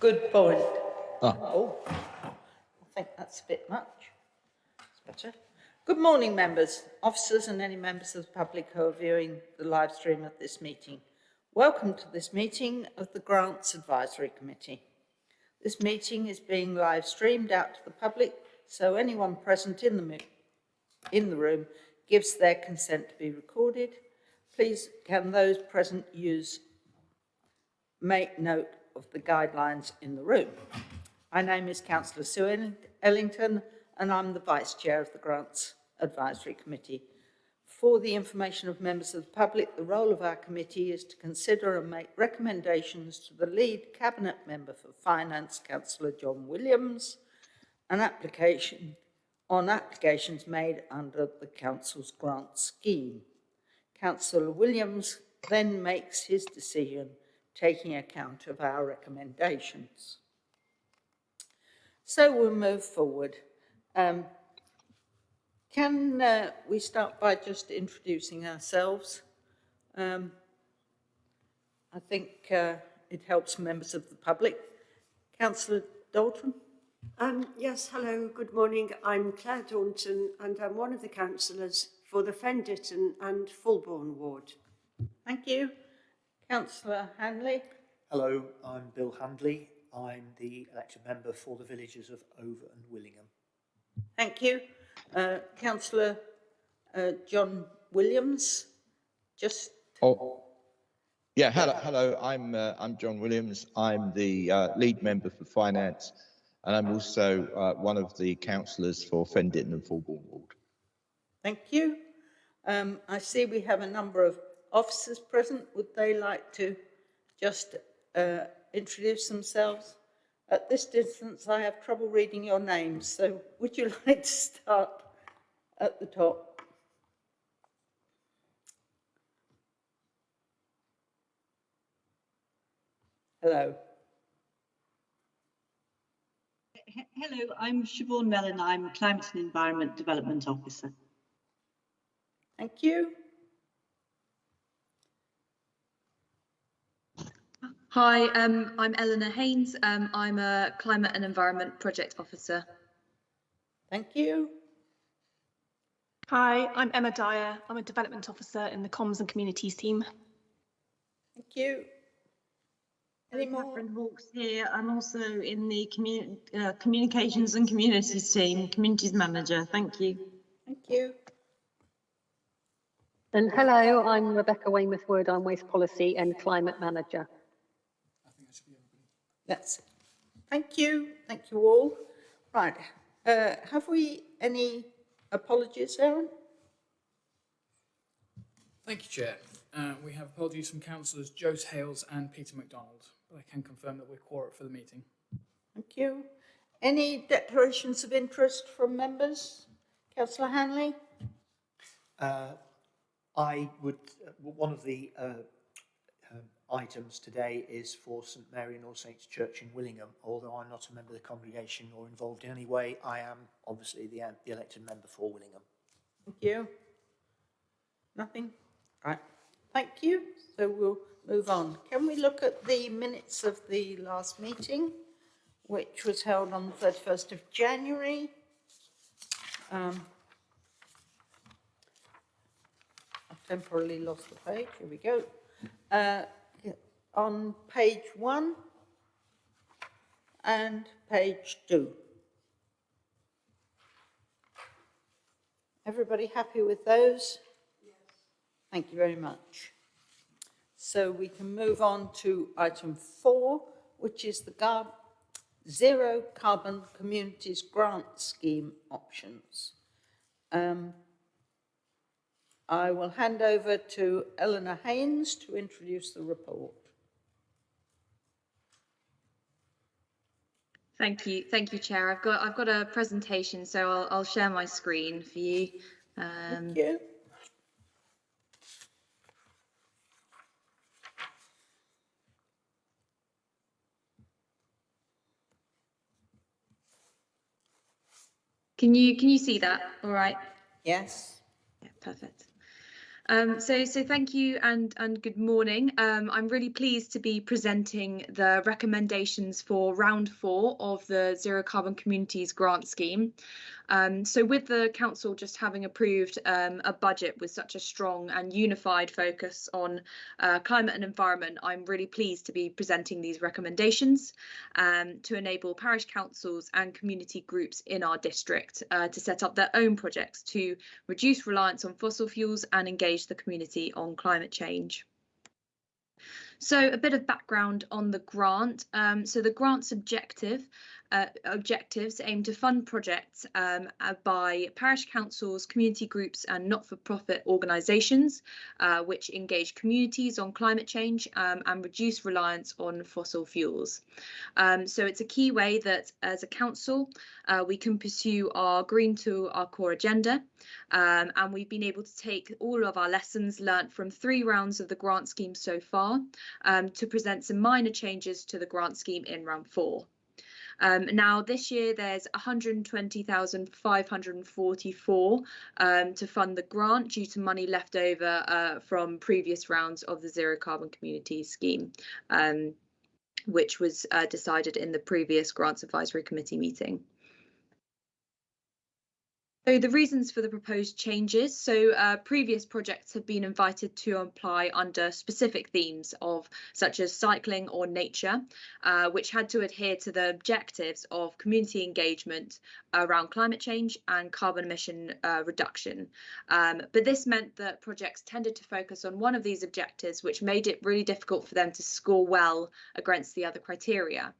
Good point. Ah. Oh, I think that's a bit much. It's better. Good morning, members, officers and any members of the public who are viewing the live stream of this meeting. Welcome to this meeting of the Grants Advisory Committee. This meeting is being live streamed out to the public, so anyone present in the, in the room gives their consent to be recorded. Please, can those present use, make note of the guidelines in the room. My name is Councillor Sue Ellington and I'm the Vice Chair of the Grants Advisory Committee. For the information of members of the public, the role of our committee is to consider and make recommendations to the lead Cabinet Member for Finance, Councillor John Williams, an application on applications made under the Council's grant scheme. Councillor Williams then makes his decision taking account of our recommendations. So we'll move forward. Um, can uh, we start by just introducing ourselves? Um, I think uh, it helps members of the public. Councillor Daunton? Um, yes, hello, good morning. I'm Claire Daunton and I'm one of the councillors for the Fen Ditton and Fulbourn ward. Thank you. Councillor Handley. Hello, I'm Bill Handley. I'm the elected member for the villages of Over and Willingham. Thank you. Uh, Councillor uh, John Williams, just... Oh, yeah, hello, hello. I'm, uh, I'm John Williams. I'm the uh, lead member for finance, and I'm also uh, one of the councillors for Fen Ditton and Fulbourn Ward. Thank you. Um, I see we have a number of officers present. Would they like to just uh, introduce themselves? At this distance, I have trouble reading your names, so would you like to start at the top? Hello. Hello, I'm Siobhan Mellon. I'm Climate and Environment Development Officer. Thank you. Hi, um, I'm Eleanor Haynes. Um, I'm a Climate and Environment Project Officer. Thank you. Hi, I'm Emma Dyer. I'm a Development Officer in the Comms and Communities team. Thank you. Any more? Catherine Hawkes here. I'm also in the commu uh, Communications and Communities team, Communities Manager. Thank you. Thank you. And hello, I'm Rebecca Weymouth Wood. I'm Waste Policy and Climate Manager. That's it. Thank you. Thank you all. Right. Uh, have we any apologies, Aaron? Thank you, Chair. Uh, we have apologies from councillors Jose Hales and Peter MacDonald, but I can confirm that we're quorate for the meeting. Thank you. Any declarations of interest from members? Councillor Handley? Uh, I would, uh, one of the uh, items today is for St Mary and All Saints Church in Willingham. Although I'm not a member of the congregation or involved in any way, I am obviously the, uh, the elected member for Willingham. Thank you. Nothing? Right. Thank you. So we'll move on. Can we look at the minutes of the last meeting, which was held on the 31st of January? Um, I've temporarily lost the page. Here we go. Uh, on page one and page two. Everybody happy with those? Yes. Thank you very much. So we can move on to item four, which is the Gar Zero Carbon Communities Grant Scheme options. Um, I will hand over to Eleanor Haynes to introduce the report. Thank you, thank you, Chair. I've got I've got a presentation, so I'll, I'll share my screen for you. Um, Thank you. Can you can you see that? All right. Yes. Yeah, perfect. Um, so, so thank you and and good morning. Um, I'm really pleased to be presenting the recommendations for round four of the Zero Carbon Communities Grant Scheme. Um, so with the council just having approved um, a budget with such a strong and unified focus on uh, climate and environment, I'm really pleased to be presenting these recommendations um, to enable parish councils and community groups in our district uh, to set up their own projects to reduce reliance on fossil fuels and engage the community on climate change. So a bit of background on the grant. Um, so the grant's objective uh, objectives aim to fund projects um, uh, by parish councils, community groups and not-for-profit organisations uh, which engage communities on climate change um, and reduce reliance on fossil fuels. Um, so it's a key way that as a council uh, we can pursue our green to our core agenda um, and we've been able to take all of our lessons learnt from three rounds of the grant scheme so far um, to present some minor changes to the grant scheme in round four. Um, now, this year there's 120,544 um, to fund the grant due to money left over uh, from previous rounds of the Zero Carbon Communities Scheme, um, which was uh, decided in the previous Grants Advisory Committee meeting. So the reasons for the proposed changes. So uh, previous projects have been invited to apply under specific themes of such as cycling or nature, uh, which had to adhere to the objectives of community engagement around climate change and carbon emission uh, reduction. Um, but this meant that projects tended to focus on one of these objectives, which made it really difficult for them to score well against the other criteria.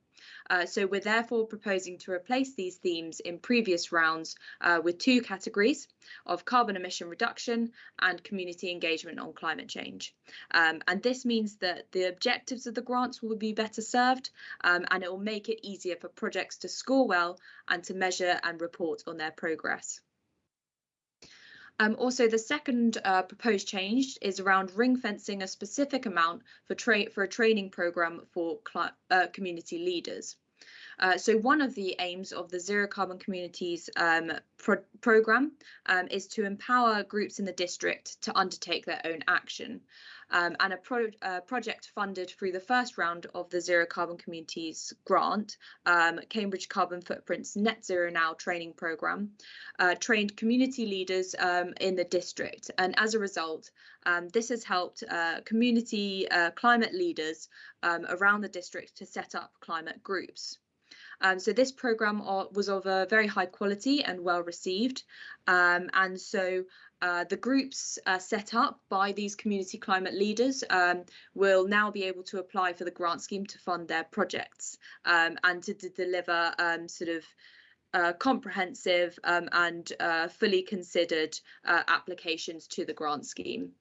Uh, so we're therefore proposing to replace these themes in previous rounds uh, with two categories of carbon emission reduction and community engagement on climate change. Um, and this means that the objectives of the grants will be better served um, and it will make it easier for projects to score well and to measure and report on their progress. Um, also, the second uh, proposed change is around ring fencing a specific amount for, for a training program for uh, community leaders. Uh, so one of the aims of the Zero Carbon Communities um, pro program um, is to empower groups in the district to undertake their own action. Um, and a pro uh, project funded through the first round of the Zero Carbon Communities grant, um, Cambridge Carbon Footprints Net Zero Now training program, uh, trained community leaders um, in the district. And as a result, um, this has helped uh, community uh, climate leaders um, around the district to set up climate groups. Um, so this program was of a very high quality and well received. Um, and so uh, the groups uh, set up by these community climate leaders um, will now be able to apply for the grant scheme to fund their projects um, and to, deliver um, sort of uh, comprehensive um, and uh, fully considered uh, applications to the grant scheme.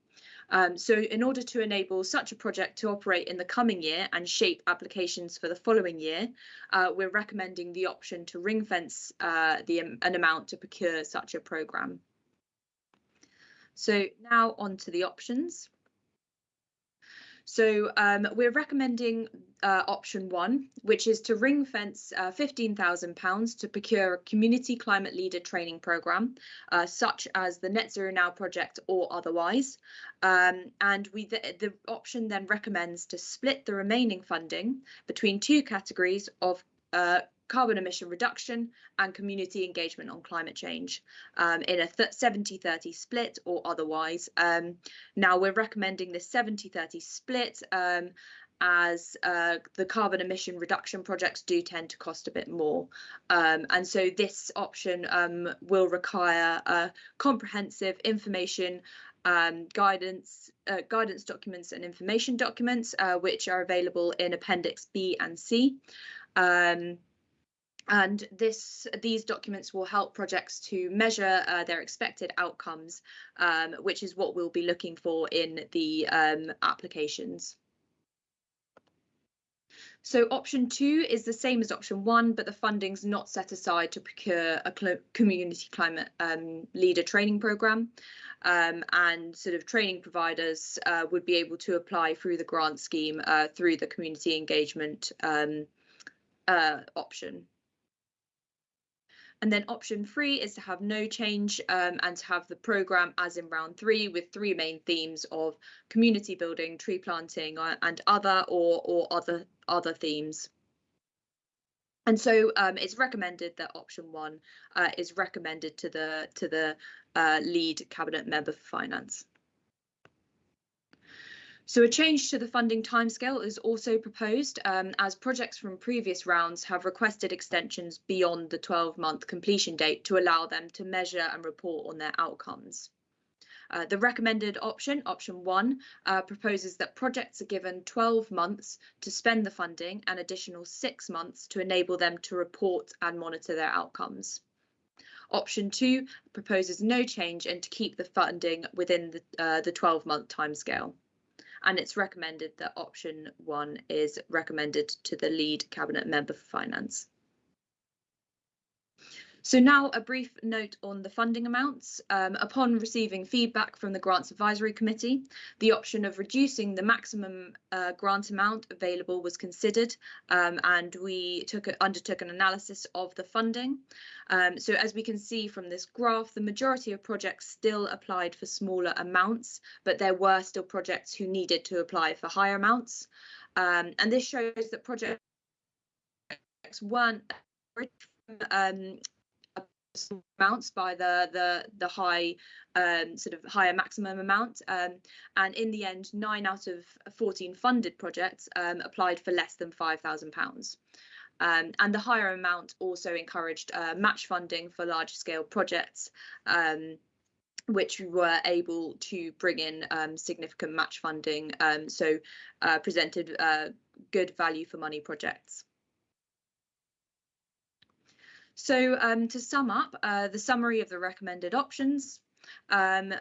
Um, so in order to enable such a project to operate in the coming year and shape applications for the following year, uh, we're recommending the option to ring fence uh, the, um, an amount to procure such a programme. So now on to the options. So um, we're recommending uh, option one, which is to ring fence uh, £15,000 to procure a community climate leader training programme, uh, such as the Net Zero Now project or otherwise. Um, and we the, the option then recommends to split the remaining funding between two categories of uh, carbon emission reduction and community engagement on climate change um, in a 70-30 split or otherwise. Um, now we're recommending this 70-30 split um, as uh, the carbon emission reduction projects do tend to cost a bit more. Um, and so this option um, will require uh, comprehensive information um, guidance, uh, guidance documents and information documents, uh, which are available in Appendix B and C. And this these documents will help projects to measure uh, their expected outcomes, um, which is what we'll be looking for in the um, applications. So option two is the same as option one, but the funding's not set aside to procure a community climate um, leader training programme. Um, and sort of training providers uh, would be able to apply through the grant scheme uh, through the community engagement um, uh, option. And then option three is to have no change um, and to have the programme as in round three with three main themes of community building, tree planting uh, and other or, or other, other themes. And so um, it's recommended that option one uh, is recommended to the to the uh, lead cabinet member for finance. So a change to the funding timescale is also proposed um, as projects from previous rounds have requested extensions beyond the 12-month completion date to allow them to measure and report on their outcomes. Uh, the recommended option, option one, uh, proposes that projects are given 12 months to spend the funding and additional six months to enable them to report and monitor their outcomes. Option two proposes no change and to keep the funding within the, uh, the 12 month timescale. And it's recommended that option one is recommended to the lead cabinet member for finance. So now a brief note on the funding amounts. Um, upon receiving feedback from the Grants Advisory Committee, the option of reducing the maximum uh, grant amount available was considered um, and we took a, undertook an analysis of the funding. Um, so as we can see from this graph, the majority of projects still applied for smaller amounts, but there were still projects who needed to apply for higher amounts. Um, and this shows that projects weren't um, amounts by the the the high um, sort of higher maximum amount um, and in the end nine out of 14 funded projects um, applied for less than five thousand pounds. Um, and the higher amount also encouraged uh, match funding for large scale projects um, which we were able to bring in um, significant match funding so uh, presented uh, good value for money projects so um, to sum up, uh, the summary of the recommended options. Um,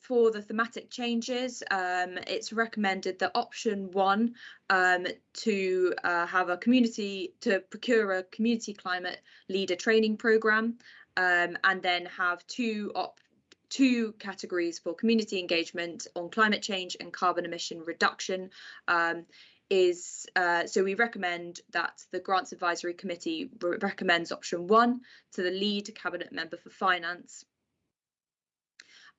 for the thematic changes, um, it's recommended that option one um, to uh, have a community, to procure a community climate leader training programme um, and then have two op two categories for community engagement on climate change and carbon emission reduction um, is uh, so we recommend that the grants advisory committee re recommends option one to the lead cabinet member for finance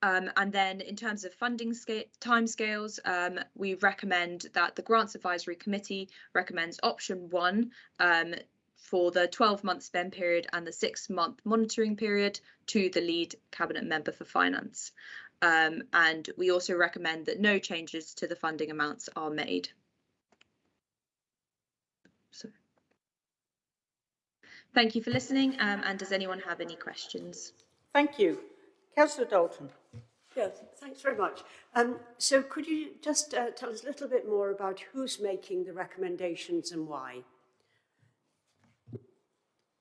um, and then in terms of funding timescales, um, we recommend that the Grants Advisory Committee recommends option one um, for the 12 month spend period and the six month monitoring period to the lead cabinet member for finance. Um, and we also recommend that no changes to the funding amounts are made. So, thank you for listening. Um, and does anyone have any questions? Thank you. Councillor Daunton. Yes, thanks very much. Um, so could you just uh, tell us a little bit more about who's making the recommendations and why?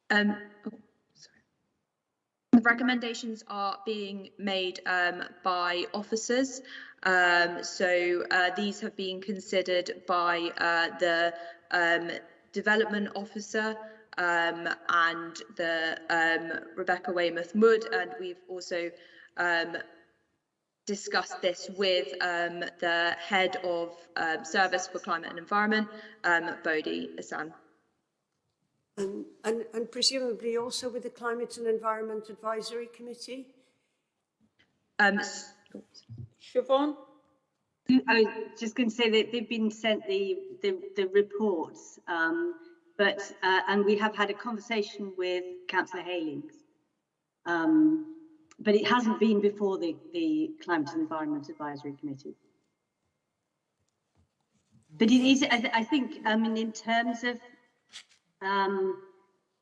Um, oh, sorry. The recommendations are being made um, by officers. Um, so uh, these have been considered by uh, the um, development officer um, and the um, Rebecca Weymouth Wood, and we've also um, discussed this with um, the head of um, service for climate and environment, um, Bode Esan. And, and, and presumably also with the Climate and Environment Advisory Committee? Um, Siobhan? I was just going to say that they've been sent the the, the reports, um, but uh, and we have had a conversation with Councillor Heylings, um, but it hasn't been before the the Climate and Environment Advisory Committee. But it is, I, th I think, I mean, in terms of, um,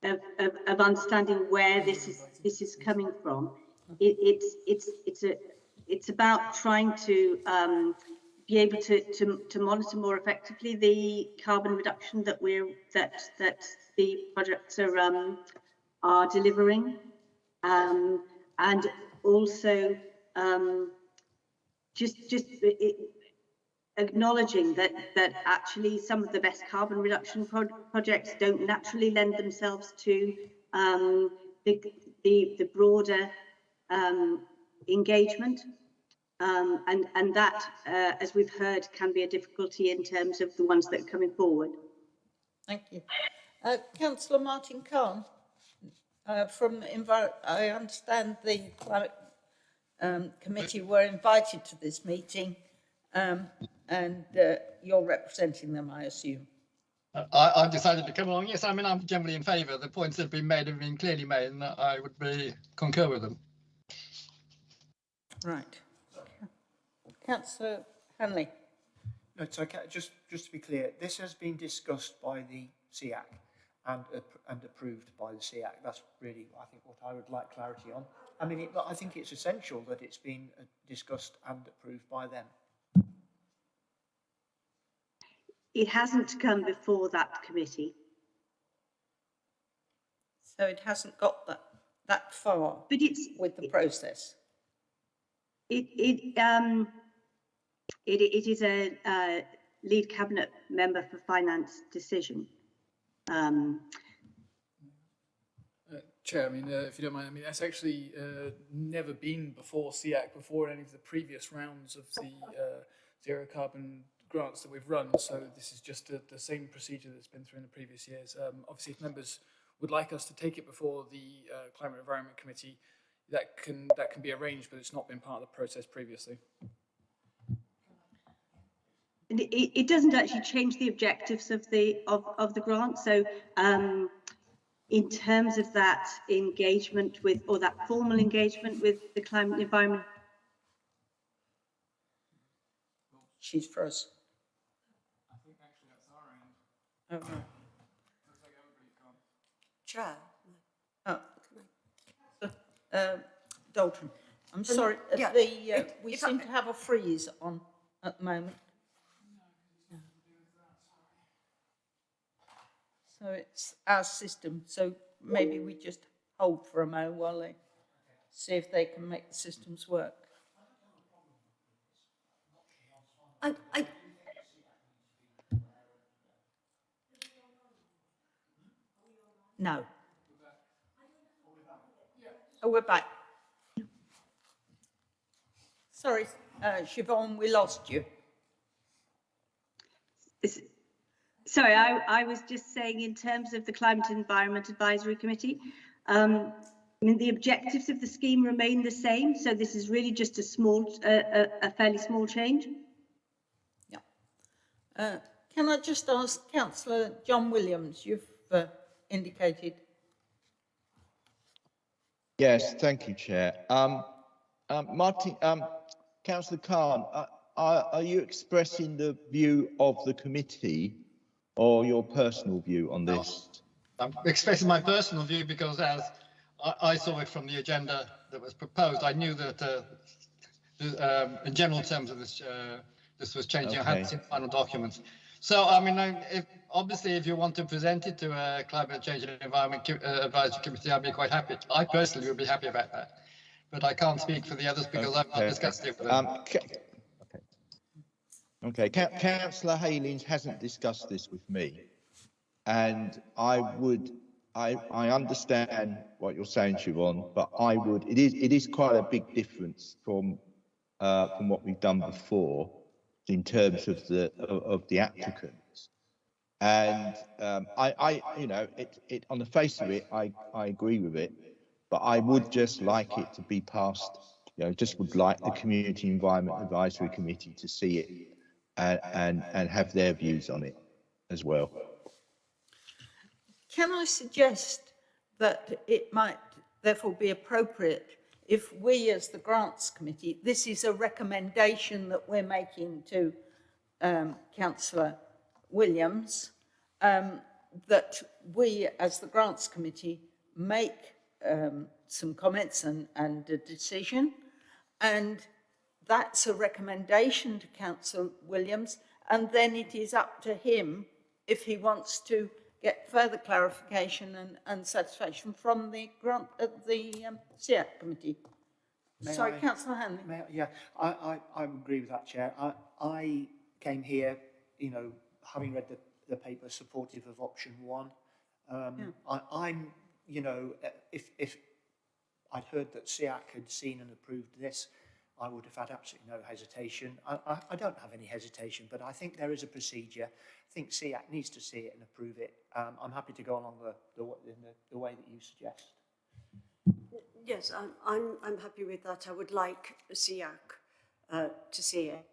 of, of, of understanding where this is this is coming from, it, it's it's it's a it's about trying to um, be able to, to, to monitor more effectively the carbon reduction that we're that that the projects are um, are delivering, um, and also um, just just acknowledging that that actually some of the best carbon reduction pro projects don't naturally lend themselves to um, the, the the broader um, engagement um, and, and that, uh, as we've heard, can be a difficulty in terms of the ones that are coming forward. Thank you. Uh, Councillor Martin Cahn. Uh, from envir, I understand the climate um, committee were invited to this meeting, um, and uh, you're representing them, I assume. I, I've decided to come along. Yes, I mean, I'm generally in favour. The points that have been made have been clearly made, and I would be concur with them. Right. Councillor Handley. No, it's okay. Just, just to be clear, this has been discussed by the SEAC and, ap- and approved by the SEAC. That's really, I think, what I would like clarity on. I mean, it, I think it's essential that it's been uh, discussed and approved by them. It hasn't come before that committee, So it hasn't got that, that far but it's, with the process. it, it, um, it, it is a, lead cabinet member for finance decision. Um, Uh, Chair, I mean, uh, if you don't mind, I mean, that's actually uh, never been before SEAC, before any of the previous rounds of the uh, zero carbon grants that we've run. So this is just the, the same procedure that's been through in the previous years. Um, obviously, if members would like us to take it before the Climate Environment Committee, that can that can be arranged, but it's not been part of the process previously. And it, it it doesn't actually change the objectives of the, of, of the grant. So, um, in terms of that engagement with, or that formal engagement with the climate and environment She's frozen. Oh, no. Chair. Oh. Uh, Dalton, I'm sorry, yeah, the, uh, if- we if I- seem to have a freeze on at the moment. So it's our system, so maybe we just hold for a moment while they see if they can make the systems work. I, I, No. Oh, we're back. Sorry, uh, Siobhan, we lost you. Is- Sorry, I, I was just saying in terms of the Climate and Environment Advisory Committee, um, I mean, the objectives of the scheme remain the same, so this is really just a small, uh, a, a fairly small change. Uh, Can I just ask councillor John Williams, you've uh, indicated, Yes, thank you, Chair. Um, um, Martin, um, Councillor Cahn, uh, are, are you expressing the view of the committee or your personal view on this? I'm expressing my personal view because as I, I saw it from the agenda that was proposed, I knew that uh, the, um, in general terms of this, uh, this was changing. I hadn't seen the final documents. So, I mean, I, if, obviously, if you want to present it to a climate change and environment uh, advisory committee, I'd be quite happy. I personally would be happy about that. But I can't speak for the others because I've not Okay. discussed it with them. Um, okay. Okay, Coun- Councillor Heylings hasn't discussed this with me. And I would, I, I understand what you're saying, Siobhan, but I would, it is, it is quite a big difference from, uh, from what we've done before in terms of the, of, of the applicants. And, um, I, I, you know, it, it, on the face of it, I, I agree with it. But I would just like it to be passed, you know, just would like the Community Environment Advisory Committee to see it and, and, and have their views on it as well. can I suggest that it might therefore be appropriate if we as the Grants Committee, this is a recommendation that we're making to um, councillor Williams, um, that we as the Grants Committee make um, some comments and, and a decision. And that's a recommendation to Council Williams. And then it is up to him if he wants to get further clarification and, and satisfaction from the grant, uh, the um, SEAC committee. May Sorry, I- councillor Handley. May I- Yeah, I, I, I agree with that, Chair. I, I came here, you know, having read the, the paper supportive of option one. Um, I, I'm, you know, uh, if, if I'd heard that SEAC had seen and approved this, I would have had absolutely no hesitation. I, I, I don't have any hesitation, but I think there is a procedure. I think SEAC needs to see it and approve it. Um, I'm happy to go along the, the, the, the way that you suggest. Yes, I'm, I'm, I'm happy with that. I would like SEAC uh, to see it.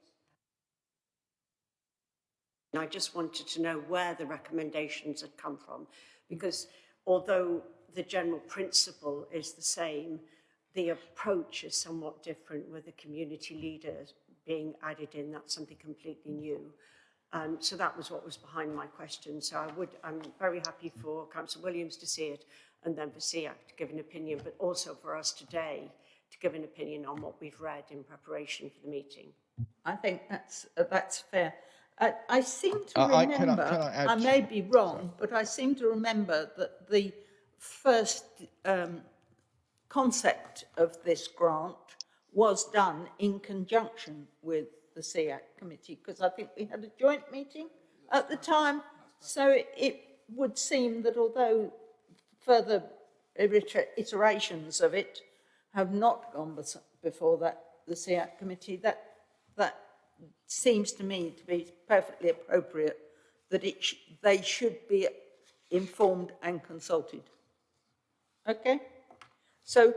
And I just wanted to know where the recommendations had come from, because although the general principle is the same, the approach is somewhat different with the community leaders being added in. That's something completely new. Um, so that was what was behind my question. So I would, I'm very happy for Councillor Williams to see it and then for SEAC to give an opinion, but also for us today to give an opinion on what we've read in preparation for the meeting. I think that's, uh, that's fair. Uh, I seem to Uh, I- can I- remember, can I I may be wrong, but I seem to remember that the first um, concept of this grant was done in conjunction with the CEAC committee, because I think we had a joint meeting at the time. So it, would seem that although further iterations of it have not gone before that, the CEAC committee, that, that seems to me to be perfectly appropriate, that it sh- they should be informed and consulted. Okay? So,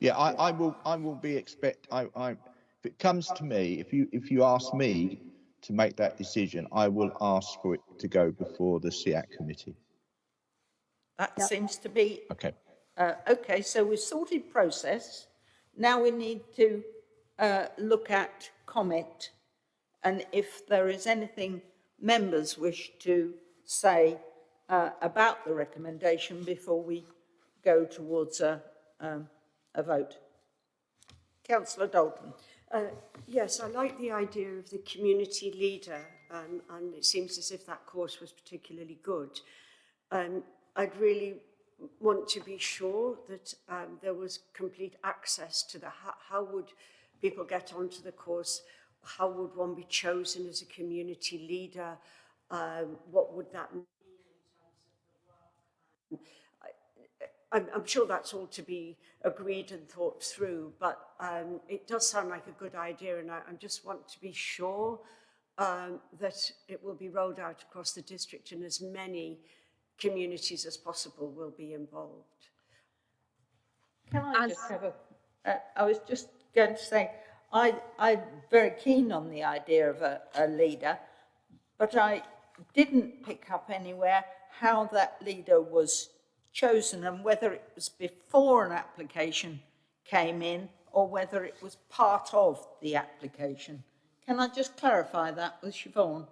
Yeah, I, I will, I will be expect, I, I, if it comes to me, if you, if you ask me to make that decision, I will ask for it to go before the CEAC committee. that seems to be, Okay. uh, okay, so we've sorted process. Now we need to uh, look at comment and if there is anything members wish to say uh, about the recommendation before we go towards a, um, a vote. Councillor Daunton. Uh, yes, I like the idea of the community leader, um, and it seems as if that course was particularly good. Um, I'd really want to be sure that um, there was complete access to the, how, how would people get onto the course, how would one be chosen as a community leader, um, what would that mean in terms of the work. I, I'm, I'm sure that's all to be agreed and thought through, but um, it does sound like a good idea, and I, I just want to be sure um, that it will be rolled out across the district and as many communities as possible will be involved. Can I just have a, uh, I was just going to say, I, I'm very keen on the idea of a, a leader, but I didn't pick up anywhere how that leader was chosen and whether it was before an application came in or whether it was part of the application. Can I just clarify that with Siobhan?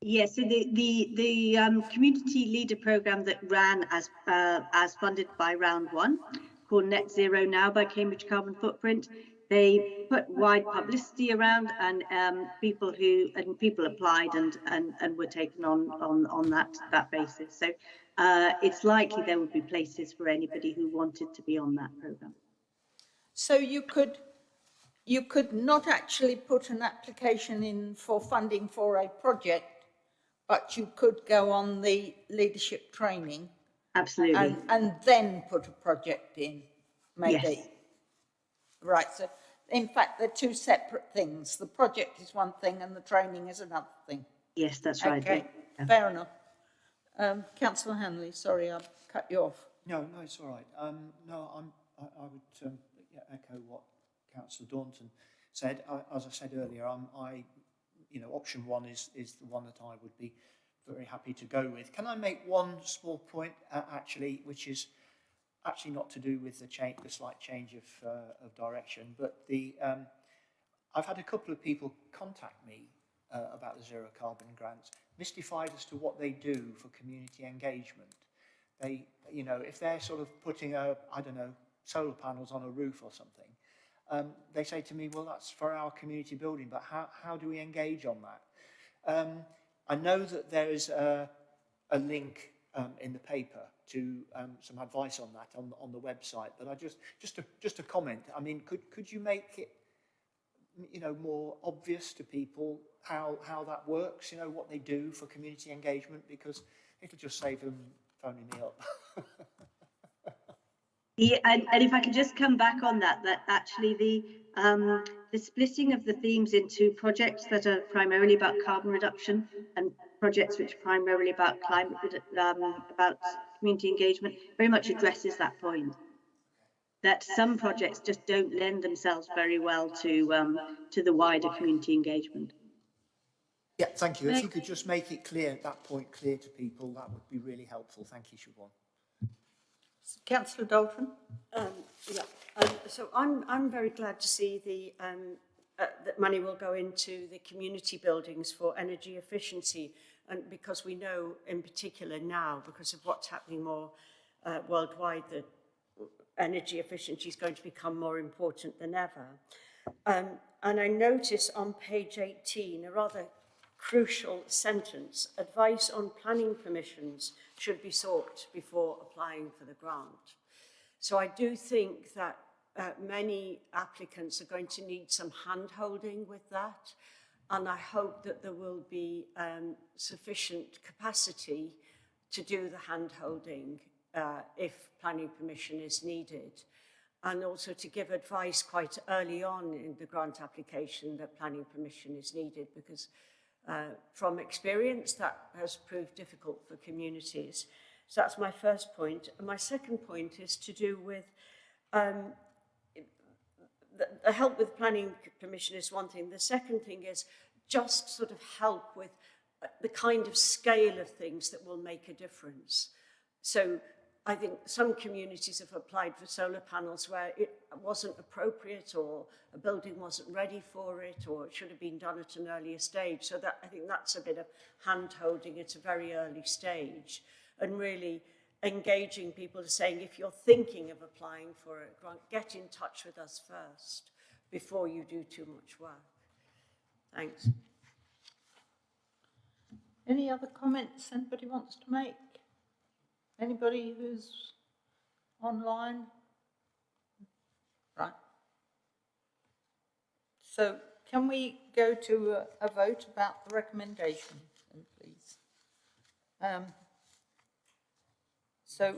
Yes, so the the the um, community leader program that ran as uh, as funded by Round One, called Net Zero Now by Cambridge Carbon Footprint, they put wide publicity around, and um, people who and people applied and and and were taken on on on that that basis. So uh, it's likely there would be places for anybody who wanted to be on that program. So you could, you could not actually put an application in for funding for a project, but you could go on the leadership training Absolutely. and, and then put a project in, maybe. Yes. Right, so in fact, they're two separate things. The project is one thing and the training is another thing. Yes, that's right. Okay, fair enough. Um, councillor Handley, sorry, I cut you off. No, no, it's all right. Um, no, I'm, I, I would um, echo what Councillor Daunton said. I, as I said earlier, I'm, I, you know, option one is, is the one that I would be very happy to go with. Can I make one small point, uh, actually, which is actually not to do with the change, the slight change of, uh, of direction, but the, um, I've had a couple of people contact me uh, about the zero carbon grants, mystified as to what they do for community engagement. They, you know, if they're sort of putting a, I don't know, solar panels on a roof or something, um, they say to me, well, that's for our community building, but how, how do we engage on that? Um, I know that there is a, a link um, in the paper to um, some advice on that on, on the website, but I just, just a, just a comment. I mean, could, could you make it, you know, more obvious to people how, how that works, you know, what they do for community engagement, because it'll just save them phoning me up. Yeah, and, and if I could just come back on that, that actually the um, the splitting of the themes into projects that are primarily about carbon reduction and projects which are primarily about climate, um, about community engagement, very much addresses that point. That some projects just don't lend themselves very well to um, to the wider community engagement. Yeah, thank you. If you could just make it clear that point, clear to people, that would be really helpful. Thank you, Siobhan. Councillor Daunton? Um, yeah, um, so I'm, I'm very glad to see the, um, uh, that money will go into the community buildings for energy efficiency. And because we know in particular now, because of what's happening more uh, worldwide, that energy efficiency is going to become more important than ever. Um, and I notice on page 18 a rather crucial sentence, advice on planning permissions should be sought before applying for the grant. So I do think that uh, many applicants are going to need some hand-holding with that, and I hope that there will be um, sufficient capacity to do the hand-holding uh, if planning permission is needed, and also to give advice quite early on in the grant application that planning permission is needed, because uh, from experience, that has proved difficult for communities. So that's my first point. And my second point is to do with um, the, the help with planning permission is one thing. The second thing is just sort of help with the kind of scale of things that will make a difference. So I think some communities have applied for solar panels where it wasn't appropriate or a building wasn't ready for it or it should have been done at an earlier stage. So that I think that's a bit of hand holding at a very early stage and really engaging people saying if you're thinking of applying for a grant, get in touch with us first before you do too much work. Thanks. Any other comments anybody wants to make? Anybody who's online? Right. So can we go to a, a vote about the recommendation, please? Um, so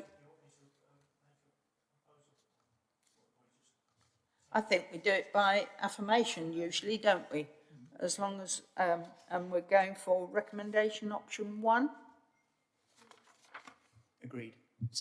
I think we do it by affirmation usually, don't we? As long as, um, and we're going for recommendation option one. Agreed.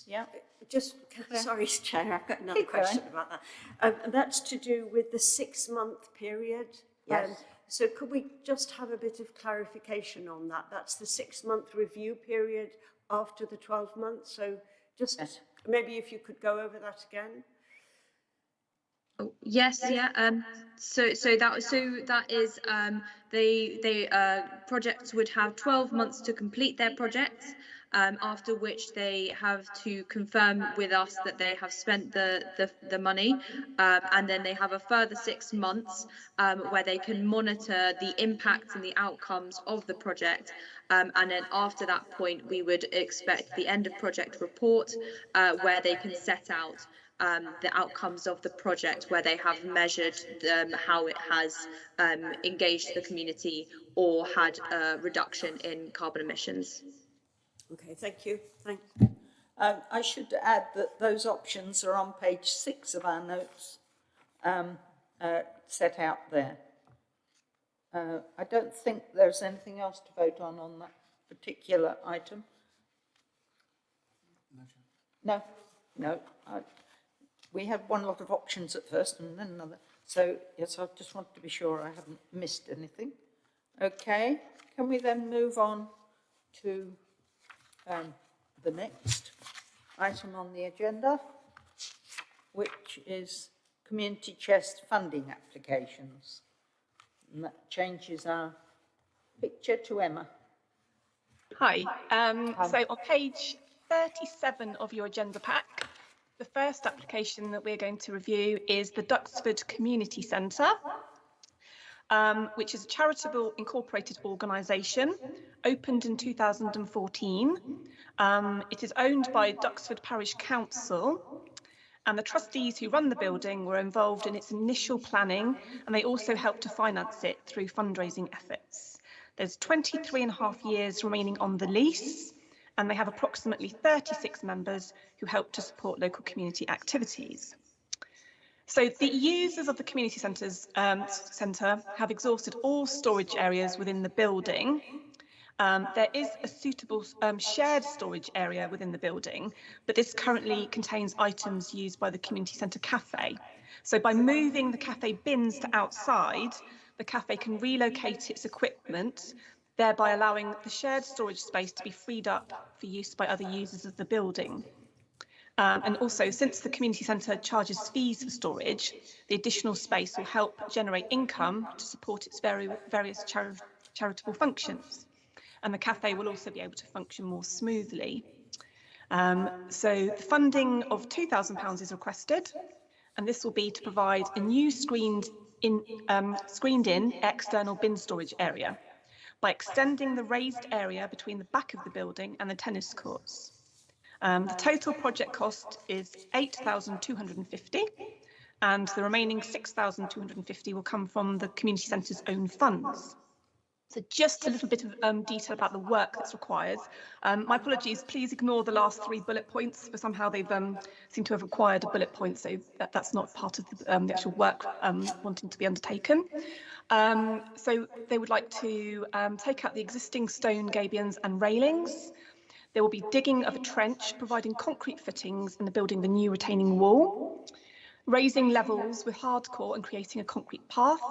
Yeah. Just, sorry, Chair, I've got another Keep going. question about that. Um, and that's to do with the six-month period. Yes. Um, so could we just have a bit of clarification on that? That's the six-month review period after the 12 months. So just Yes. maybe if you could go over that again. Oh, Yes, yeah. Um, so so that so that is um, they they uh, projects would have 12 months to complete their projects. Um, after which they have to confirm with us that they have spent the the, the money, um, and then they have a further six months um, where they can monitor the impacts and the outcomes of the project. Um, and then after that point, we would expect the end of project report uh, where they can set out um, the outcomes of the project where they have measured um, how it has um, engaged the community or had a reduction in carbon emissions. Okay, thank you. Thanks. Um, I should add that those options are on page six of our notes, um, uh, set out there. Uh, I don't think there's anything else to vote on on that particular item. No, no. I, we had one lot of options at first and then another. So, yes, I just wanted to be sure I haven't missed anything. Okay, can we then move on to um, the next item on the agenda, which is community chest funding applications. And that changes our picture to Emma. Hi. Um, Hi. so on page 37 of your agenda pack, the first application that we're going to review is the Duxford Community Centre, um, which is a charitable incorporated organisation opened in 2014. Um, it is owned by Duxford Parish Council and the trustees who run the building were involved in its initial planning and they also helped to finance it through fundraising efforts. There's 23 and a half years remaining on the lease and they have approximately 36 members who help to support local community activities. So the users of the community centres um, centre have exhausted all storage areas within the building Um, there is a suitable um, shared storage area within the building, but this currently contains items used by the community centre cafe. So by moving the cafe bins to outside, the cafe can relocate its equipment, thereby allowing the shared storage space to be freed up for use by other users of the building. Um, and also, since the community centre charges fees for storage, the additional space will help generate income to support its very, various chari charitable functions. And the cafe will also be able to function more smoothly. Um, so the funding of £2,000 is requested, and this will be to provide a new screened in, um, screened in external bin storage area by extending the raised area between the back of the building and the tennis courts. Um, the total project cost is 8,250 and the remaining 6,250 will come from the community centre's own funds. So just a little bit of um, detail about the work that's required. Um, my apologies, please ignore the last three bullet points, for somehow they've um, seemed to have required a bullet point, so that, that's not part of the, um, the actual work um, wanting to be undertaken. Um, so they would like to take out the existing stone gabions and railings, there will be digging of a trench, providing concrete fittings and the building the new retaining wall, raising levels with hardcore and creating a concrete path,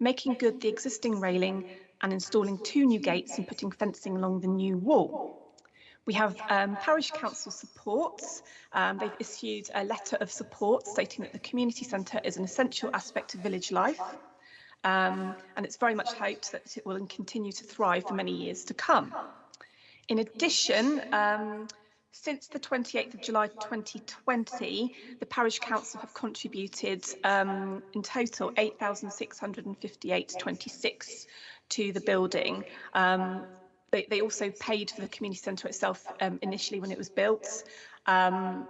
making good the existing railing and installing two new gates and putting fencing along the new wall. We have um, parish council support. Um, they've issued a letter of support stating that the community centre is an essential aspect of village life. Um, and it's very much hoped that it will continue to thrive for many years to come. In addition, um, since the 28th of July 2020, the Parish Council have contributed um, in total 8,658.26 to the building. Um, they, they, also paid for the community centre itself um, initially when it was built. Um,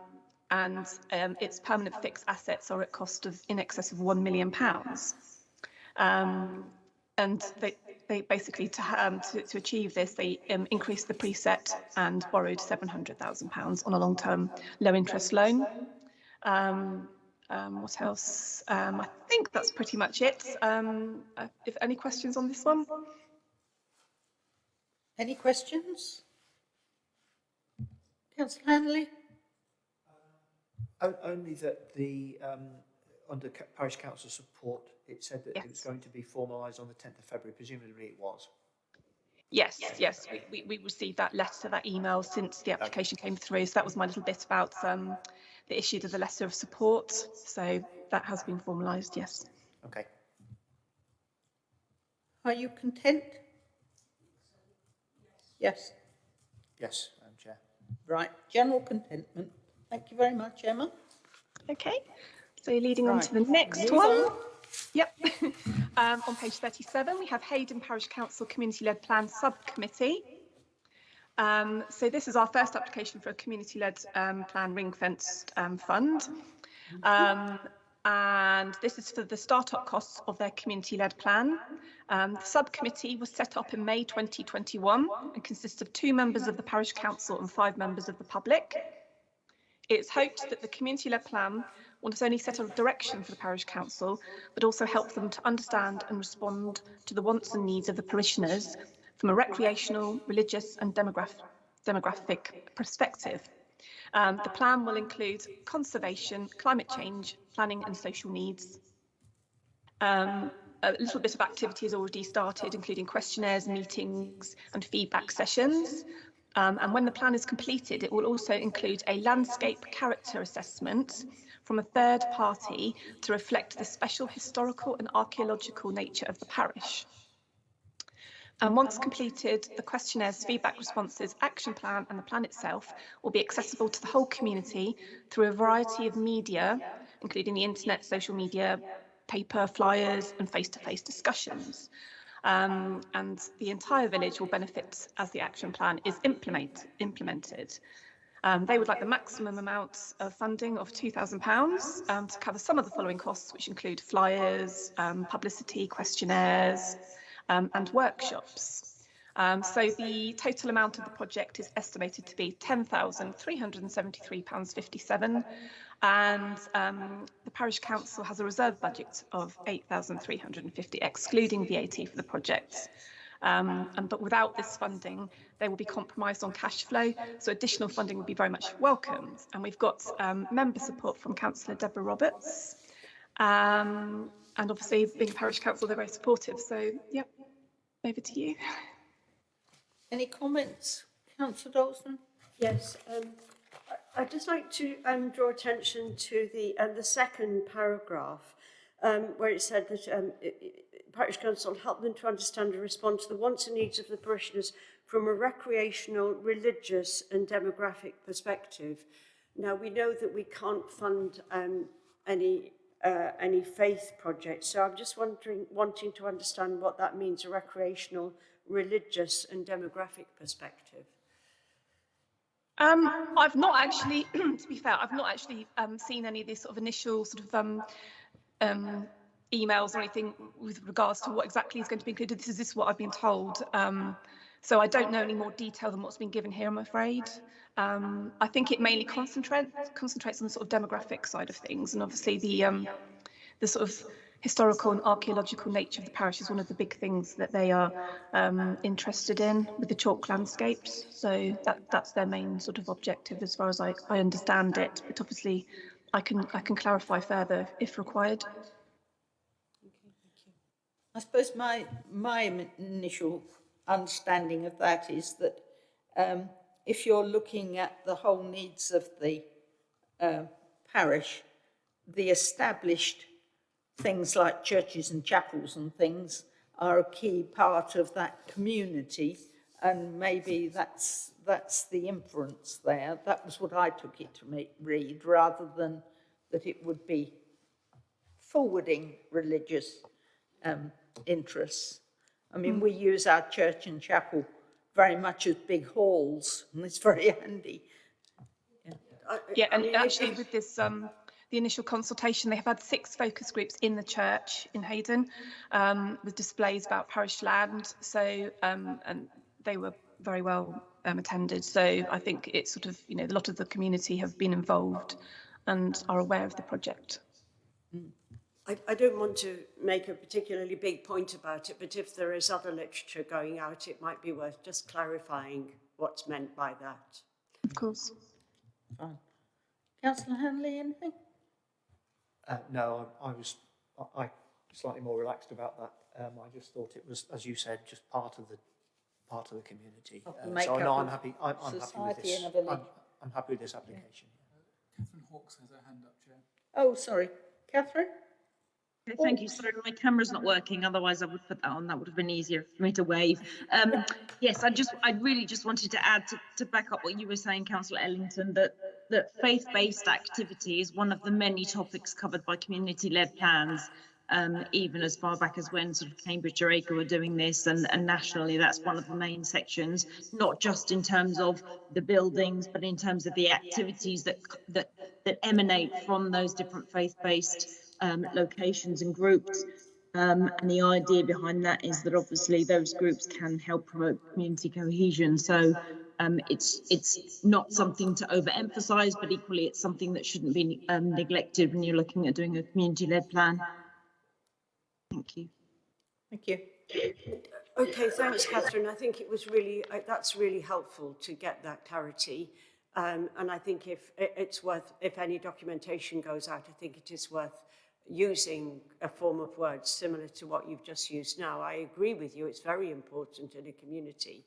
and um, its permanent fixed assets are at cost of in excess of £1 million. And they, they basically to, um, to, to achieve this, they um, increased the precept and borrowed £700,000 on a long-term low-interest loan. Um, um, what else? Um, I think that's pretty much it. Um, uh, if any questions on this one? Any questions? Councillor Handley? Uh, only that the um, under parish council support it said that yes. it was going to be formalised on the 10th of February. Presumably it was. Yes, yes, yes. We, we, we, received that letter, that email since the application came through. So that was my little bit about um, the issue of the letter of support. So that has been formalised, yes. Okay. Are you content? Yes. Yes, Madam Chair. Right, general contentment. Thank you very much, Emma. Okay, so you're leading right. on to the next Move one. On. Yep. um, on page 37, we have Heydon Parish Council Community-Led Plan Subcommittee. Um, so this is our first application for a community-led um, plan ring-fenced um, fund. Um, and this is for the start-up costs of their community-led plan. Um, the subcommittee was set up in May 2021 and consists of two members of the parish council and five members of the public. It's hoped that the community-led plan will not only set a direction for the parish council, but also help them to understand and respond to the wants and needs of the parishioners from a recreational, religious and demograph demographic perspective. Um, the plan will include conservation, climate change, planning and social needs. Um, a little bit of activity has already started, including questionnaires, meetings and feedback sessions. Um, and when the plan is completed, it will also include a landscape character assessment from a third party to reflect the special historical and archaeological nature of the parish. And once completed, the questionnaires, feedback responses, action plan and the plan itself will be accessible to the whole community through a variety of media, including the internet, social media, paper, flyers and face-to-face -face discussions. Um, and the entire village will benefit as the action plan is implement, implemented. Um, they would like the maximum amount of funding of £2,000 um, to cover some of the following costs, which include flyers, um, publicity, questionnaires um, and workshops. Um, so the total amount of the project is estimated to be £10,373.57 and um, the parish council has a reserve budget of 8,350 excluding VAT for the project. Um, and, but without this funding, they will be compromised on cash flow. So additional funding would be very much welcomed. And we've got um, member support from Councillor Deborah Roberts. Um, and obviously, being a parish council, they're very supportive. So, yep, over to you. Any comments, councillor Daunton? Yes, um, I- I'd just like to um, draw attention to the, uh, the second paragraph, um, where it said that um, i- i- parish council help them to understand and respond to the wants and needs of the parishioners from a recreational, religious and demographic perspective. Now, we know that we can't fund um, any uh, any faith projects, so I'm just wondering, wanting to understand what that means, a recreational, religious and demographic perspective. Um, I've not actually, to be fair, I've not actually um, seen any of this sort of initial sort of um, um, emails or anything with regards to what exactly is going to be included. This is this what I've been told. Um, so I don't know any more detail than what's been given here, I'm afraid. Um, I think it mainly concentrates concentrates on the sort of demographic side of things, and obviously the um, the sort of historical and archaeological nature of the parish is one of the big things that they are um, interested in with the chalk landscapes. So that that's their main sort of objective as far as I, I understand it. But obviously, I can I can clarify further if required. I suppose my, my initial understanding of that is that um, if you're looking at the whole needs of the uh, parish, the established things like churches and chapels and things are a key part of that community and maybe that's that's the inference there. That was what I took it to me, read, rather than that it would be forwarding religious um, interests. I mean, we use our church and chapel very much as big halls, and it's very handy. Yeah, and actually with this, um, the initial consultation, they have had six focus groups in the church in Heydon um, with displays about parish land. So, um, and they were very well um, attended. So I think it's sort of, you know, a lot of the community have been involved and are aware of the project. I, I don't want to make a particularly big point about it, but if there is other literature going out, it might be worth just clarifying what's meant by that. Of course. Fine. Councillor Handley, anything? Uh, no, I, I was I, I slightly more relaxed about that. Um, I just thought it was, as you said, just part of the part of the community. Of the Uh, so no, I'm happy. I'm, I'm happy with this. in a village. I'm, I'm happy with this application. Catherine Hawkes has her hand up, Chair. Oh, sorry. Catherine? Okay, Thank you. Sorry, my camera's not working. Otherwise, I would put that on. That would have been easier for me to wave. Um, yes, I just, I really just wanted to add to, to back up what you were saying, Councillor Ellington, that that faith-based activity is one of the many topics covered by community-led plans. Um, even as far back as when sort of Cambridgeshire ACRE were doing this, and, and nationally, that's one of the main sections. Not just in terms of the buildings, but in terms of the activities that that that emanate from those different faith-based um, locations and groups. Um, and the idea behind that is that obviously those groups can help promote community cohesion. So um, it's it's not something to overemphasize, but equally it's something that shouldn't be um, neglected when you're looking at doing a community-led plan. Thank you. Thank you. Okay, thanks, Catherine. I think it was really, uh, that's really helpful to get that clarity. Um, and I think if it's worth, if any documentation goes out, I think it is worth using a form of words similar to what you've just used now. I agree with you, it's very important in a community.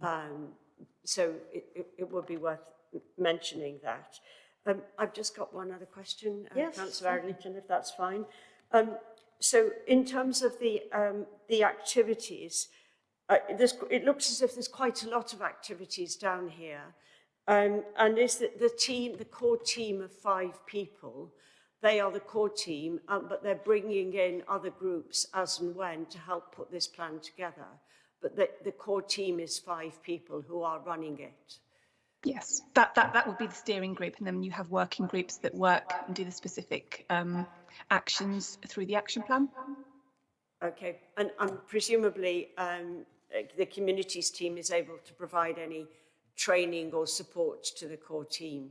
Um, so it, it, it would be worth mentioning that. Um, I've just got one other question, uh, Yes, Councillor. Arlington, if that's fine. Um, so in terms of the, um, the activities, uh, it looks as if there's quite a lot of activities down here. Um, and is that the team, the core team of five people, they are the core team, um, but they're bringing in other groups as and when to help put this plan together. But the, the core team is five people who are running it. Yes, that, that, that would be the steering group, and then you have working groups that work and do the specific um, actions through the action plan. Okay, and, and presumably um, the communities team is able to provide any training or support to the core team.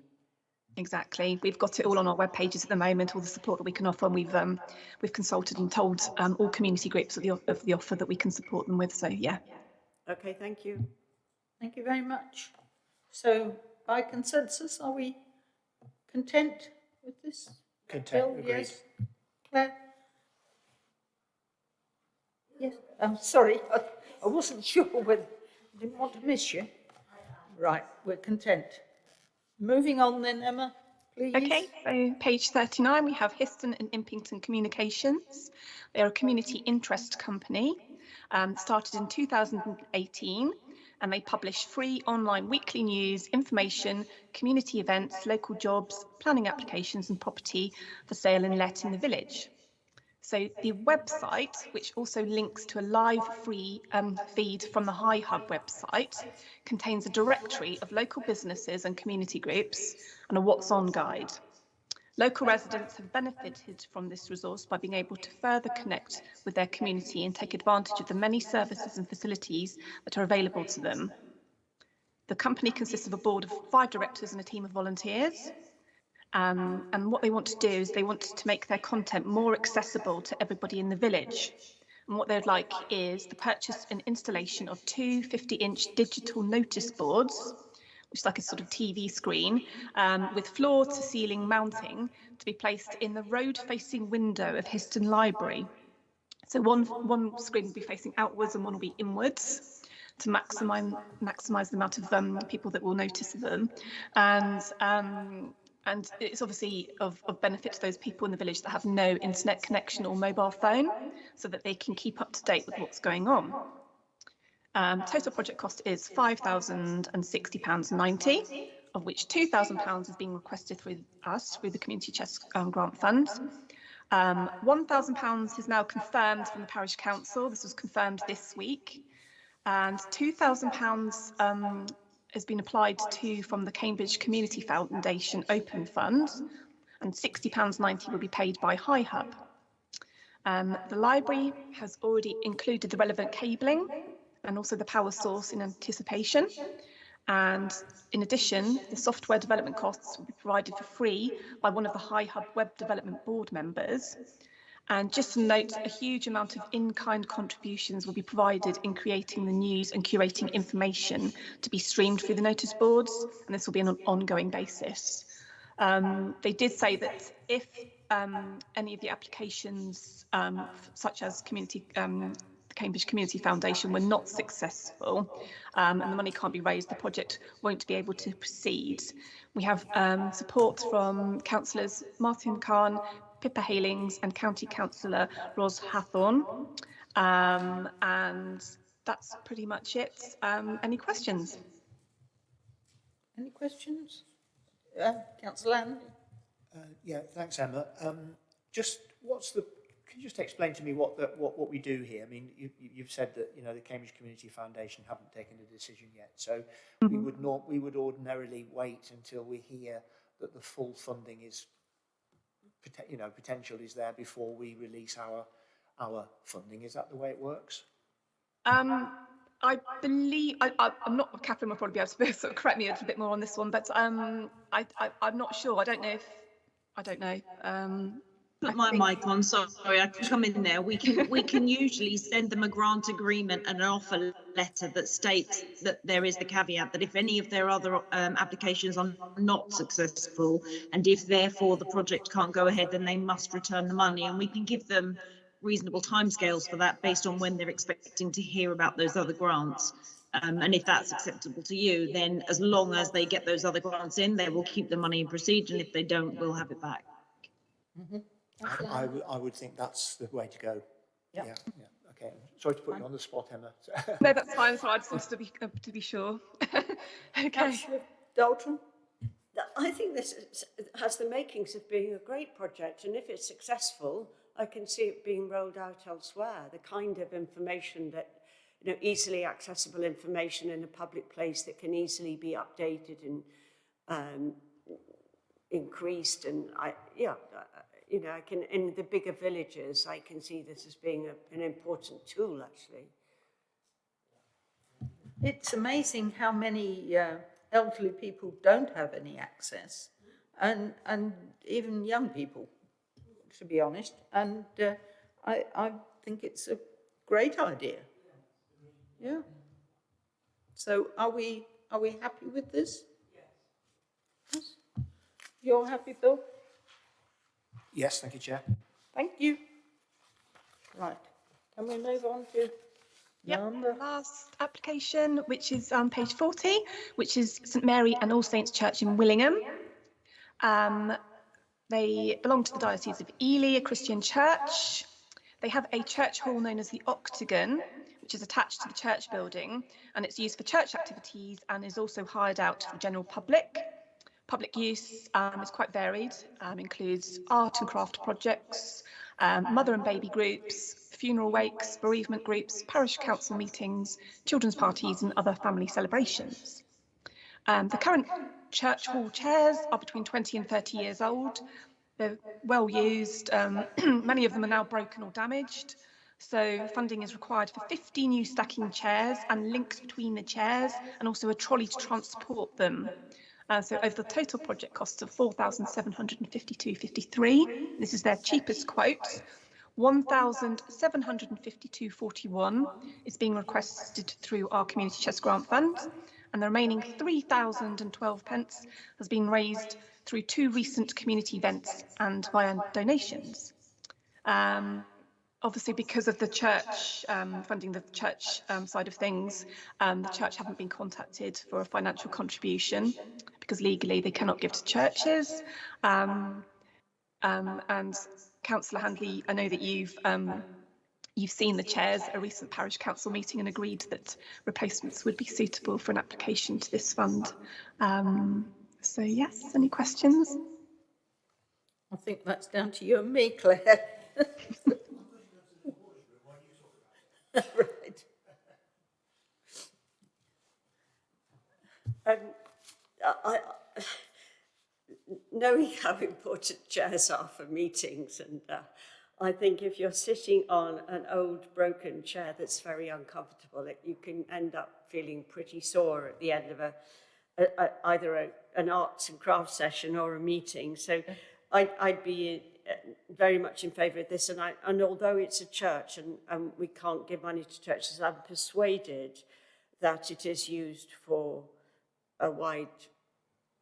Exactly. We've got it all on our web pages at the moment, all the support that we can offer. And we've um, we've consulted and told um, all community groups of the, of the offer that we can support them with. So yeah. Okay, thank you. Thank you very much. So by consensus, are we content with this? Content, Bill, agreed. yes? Claire? Yes, I'm sorry, I, I wasn't sure whether, I didn't want to miss you. Right, we're content. Moving on then, Emma, please. Okay, so page 39, we have Histon and Impington Communications. They're a community interest company, um, started in 2018, and they publish free online weekly news, information, community events, local jobs, planning applications and property for sale and let in the village. So the website, which also links to a live free um, feed from the High Hub website, contains a directory of local businesses and community groups and a what's on guide. Local residents have benefited from this resource by being able to further connect with their community and take advantage of the many services and facilities that are available to them. The company consists of a board of five directors and a team of volunteers. Um, and what they want to do is they want to make their content more accessible to everybody in the village. And what they'd like is the purchase and installation of two 50-inch digital notice boards, which is like a sort of TV screen, um, with floor-to-ceiling mounting to be placed in the road-facing window of Histon Library. So one, one screen will be facing outwards and one will be inwards to maximise maximise the amount of um, people that will notice them. And um, and it's obviously of, of benefit to those people in the village that have no internet connection or mobile phone so that they can keep up to date with what's going on. Um, total project cost is £5,060.90, of which £2,000 is being requested through us, through the Community Chest um, Grant Fund. Um, £1,000 is now confirmed from the Parish Council. This was confirmed this week. And £2,000 um, has been applied to from the Cambridge Community Foundation Open Fund, and £60.90 will be paid by High Hub. Um, the library has already included the relevant cabling and also the power source in anticipation. And in addition, the software development costs will be provided for free by one of the High Hub Web Development Board members. And just to note, a huge amount of in-kind contributions will be provided in creating the news and curating information to be streamed through the notice boards, and this will be on an ongoing basis. Um, they did say that if um, any of the applications, um, such as community, um, the Cambridge Community Foundation, were not successful um, and the money can't be raised, the project won't be able to proceed. We have um, support from councillors Martin Cahn, Pippa Heylings and County Councillor Ros Hathorn. Um, and that's pretty much it. Um, any questions? Any questions? Uh, Councillor Handley? Uh, yeah, thanks, Emma. Um, just what's the? Can you just explain to me what the, what what we do here? I mean, you, you- you've said that you know the Cambridge Community Foundation haven't taken a decision yet, so we would not we would ordinarily wait until we hear that the full funding is, pote- you know, potential is there before we release our our funding. Is that the way it works? Um, I believe, I, I'm not, Catherine will probably be able to sort of correct me a little bit more on this one, but um, I, I'm not sure. I don't know if, I don't know. Um, Put my mic on, sorry, I can come in there. We can, we can usually send them a grant agreement and an offer letter that states that there is the caveat that if any of their other um, applications are not successful, and if therefore the project can't go ahead, then they must return the money, and we can give them reasonable timescales for that based on when they're expecting to hear about those other grants. Um, and if that's acceptable to you, then as long as they get those other grants in, they will keep the money and proceed, and if they don't, we'll have it back. I, I, would- I would think that's the way to go. Yep. Yeah, yeah. Okay. Sorry to put you on the spot, Emma. No, that's fine. So I just wanted to be, uh, to be sure. Okay. Councillor Daunton? I think this is- has the makings of being a great project, and if it's successful, I can see it being rolled out elsewhere. The kind of information that, you know, easily accessible information in a public place that can easily be updated and um, increased, and I, yeah, you know, I can in the bigger villages, I can see this as being a, an important tool, actually. It's amazing how many uh, elderly people don't have any access. and, and even young people, to be honest. And uh, I, I think it's a great idea. Yeah. So are we, are we happy with this? Yes. You're happy, Bill? Yes, thank you, Chair. Thank you. Right, can we move on to Yep, number? last application, which is on page 40, which is St Mary and All Saints Church in Willingham. Um, they belong to the Diocese of Ely, a Christian church. They have a church hall known as the Octagon, which is attached to the church building, and it's used for church activities and is also hired out to the general public. Public use um, is quite varied, um, includes art and craft projects, um, mother and baby groups, funeral wakes, bereavement groups, parish council meetings, children's parties and other family celebrations. Um, the current church hall chairs are between 20 and 30 years old. They're well used. Um, many of them are now broken or damaged. So funding is required for 50 new stacking chairs and links between the chairs and also a trolley to transport them. Uh, so over the total project costs of 4,752.53. This is their cheapest quote. 1,752.41 is being requested through our Community Chest Grant Fund, and the remaining 3,012 pence has been raised through two recent community events and via donations. Um, obviously, because of the church um, funding the church um, side of things, um, the church haven't been contacted for a financial contribution because legally they cannot give to churches. Um, um, and Councillor Handley, I know that you've um, you've seen the chairs a recent parish council meeting and agreed that replacements would be suitable for an application to this fund. So yes, any questions? I think that's down to you and me, Claire. Right. Um, I, I, knowing how important chairs are for meetings, and uh, I think if you're sitting on an old broken chair that's very uncomfortable, it, you can end up feeling pretty sore at the end of a, a, a either a, an arts and crafts session or a meeting. So I, I'd be very much in favour of this, and, I, and although it's a church and, and we can't give money to churches, I'm persuaded that it is used for a wide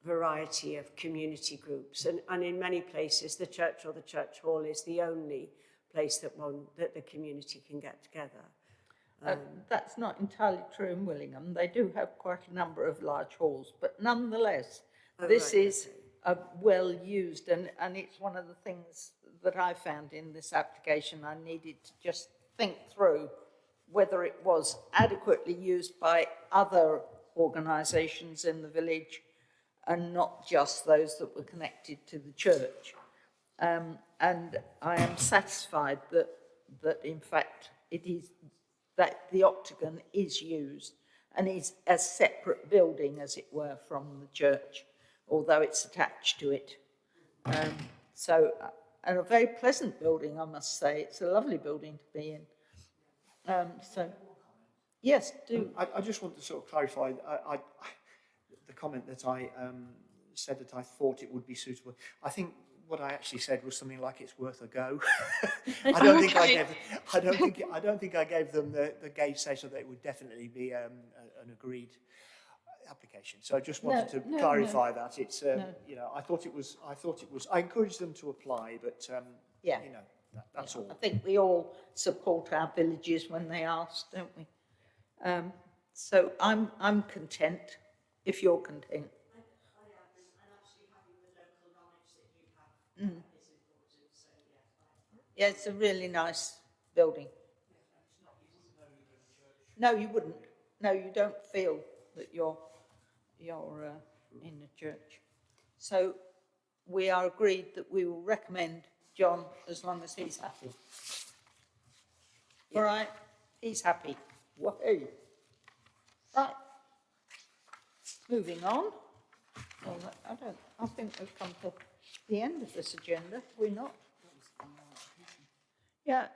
variety of community groups. And, and in many places, the church or the church hall is the only place that one that the community can get together. Uh, that's not entirely true in Willingham. They do have quite a number of large halls, but nonetheless, Oh, this right, is a well used and, and it's one of the things that I found in this application. I needed to just think through whether it was adequately used by other organisations in the village and not just those that were connected to the church. Um, and I am satisfied that, that in fact it is, that the octagon is used and is a separate building, as it were, from the church, although it's attached to it. Um, so, uh, and a very pleasant building, I must say. It's a lovely building to be in. Um, so, yes, do. I, I just want to sort of clarify, I, I, the comment that I um, said that I thought it would be suitable. I think what I actually said was something like it's worth a go. I don't think I gave, I don't think, I don't think I gave them the, the gauge say so that it would definitely be um, a, an agreed application. So I just wanted No, to no, clarify that. It's, um, No. you know, I thought it was, I thought it was, I encouraged them to apply, but, um, Yeah. you know, that, that's all. I think we all support our villages when they ask, don't we? Um, so I'm, I'm content, if you're content. Mm. Yeah, it's a really nice building. No, you wouldn't. No, you don't feel that you're, you're uh, in the church. So we are agreed that we will recommend John as long as he's happy. All right, he's happy. Right. Moving on. Well, I don't, I think we've come to the end of this agenda, we're not? Yeah,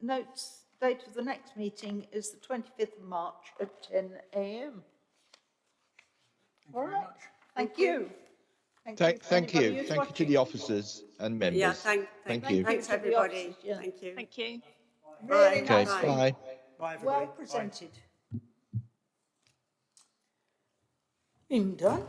notes, date of the next meeting is the twenty-fifth of March at ten AM. All right, thank you. Thank, thank Anybody you. who's Thank you to the officers and members. Yeah, thank, Thank thank, you. thanks, Thank you to the everybody. officers, yeah. Thank you. Thank you. Really Okay, nicely, bye. Bye, everybody. well Bye. presented. Been done.